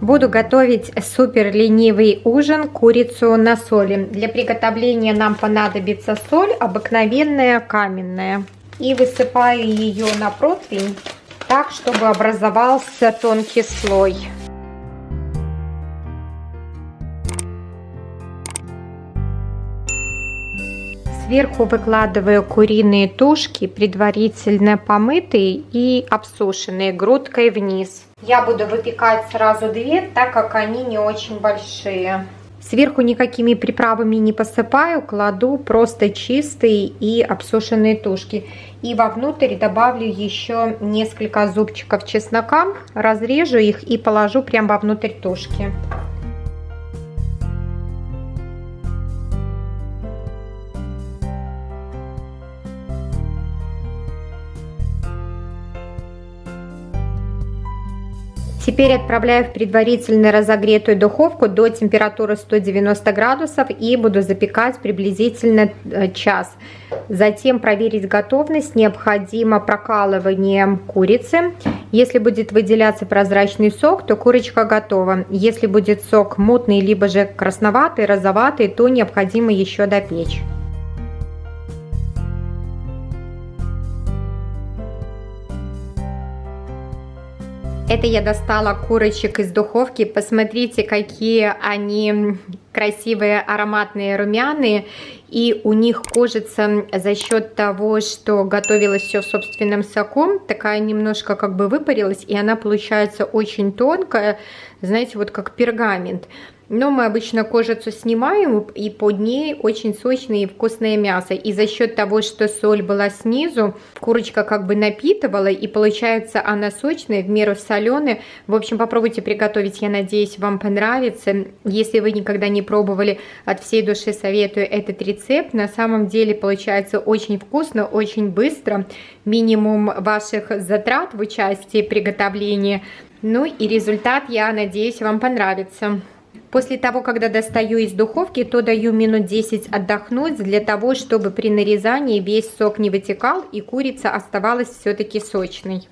Буду готовить супер ленивый ужин, курицу на соли. Для приготовления нам понадобится соль, обыкновенная каменная. И высыпаю ее на противень так, чтобы образовался тонкий слой. Сверху выкладываю куриные тушки, предварительно помытые и обсушенные грудкой вниз. Я буду выпекать сразу две, так как они не очень большие. Сверху никакими приправами не посыпаю, кладу просто чистые и обсушенные тушки. И вовнутрь добавлю еще несколько зубчиков чеснока, разрежу их и положу прямо вовнутрь тушки. Теперь отправляю в предварительно разогретую духовку до температуры 190 градусов и буду запекать приблизительно э, час. Затем проверить готовность необходимо прокалыванием курицы. Если будет выделяться прозрачный сок, то курочка готова. Если будет сок мутный, либо же красноватый, розоватый, то необходимо еще допечь. Это я достала курочек из духовки. Посмотрите, какие они красивые, ароматные, румяные. И у них кожица за счет того, что готовилось все в собственном соку, такая немножко как бы выпарилась, и она получается очень тонкая, знаете, вот как пергамент. Но мы обычно кожицу снимаем, и под ней очень сочное и вкусное мясо. И за счет того, что соль была снизу, курочка как бы напитывала, и получается она сочная, в меру соленая. В общем, попробуйте приготовить, я надеюсь, вам понравится. Если вы никогда не пробовали, от всей души советую этот рецепт. На самом деле получается очень вкусно, очень быстро. Минимум ваших затрат в участии приготовления. Ну и результат, я надеюсь, вам понравится. После того, когда достаю из духовки, то даю минут 10 отдохнуть для того, чтобы при нарезании весь сок не вытекал и курица оставалась все-таки сочной.